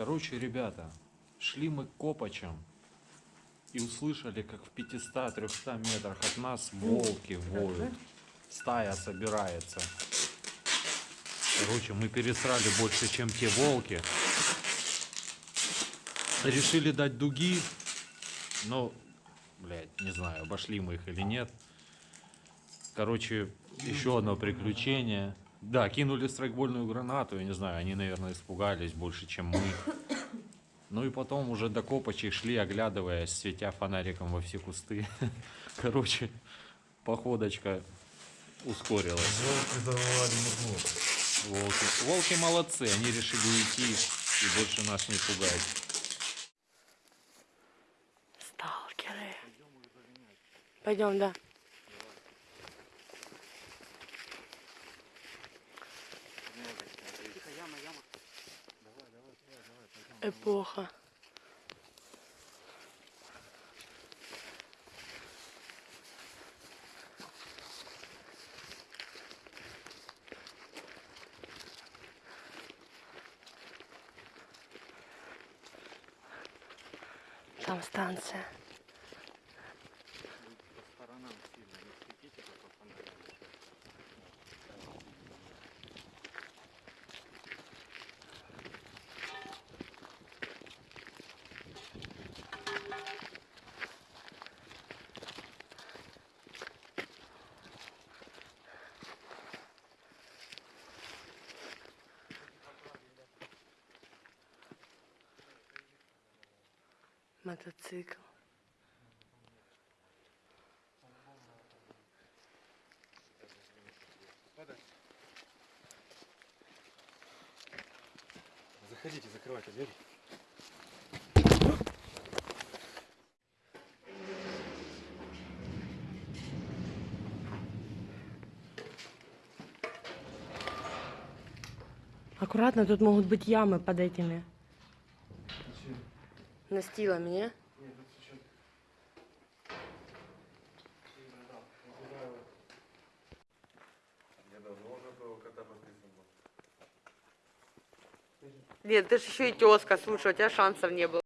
Короче, ребята, шли мы к Копачам и услышали, как в 500-300 метрах от нас волки воют. Стая собирается. Короче, мы пересрали больше, чем те волки. Решили дать дуги, но, блядь, не знаю, обошли мы их или нет. Короче, еще одно приключение. Да, кинули страйкбольную гранату, я не знаю, они, наверное, испугались больше, чем мы. Ну и потом уже до Копачей шли, оглядываясь, светя фонариком во все кусты. Короче, походочка ускорилась. Волки завоевали Муклу. Волки, волки молодцы, они решили уйти и больше нас не пугать. Сталкеры. Пойдем, да. Эпоха. Там станция. Мотоцикл. Заходите, закрывайте дверь. Аккуратно, тут могут быть ямы под этими настилами, не? Я давно уже этого кота подписан был. Нет, ты же еще и тезка, слушай, у тебя шансов не было.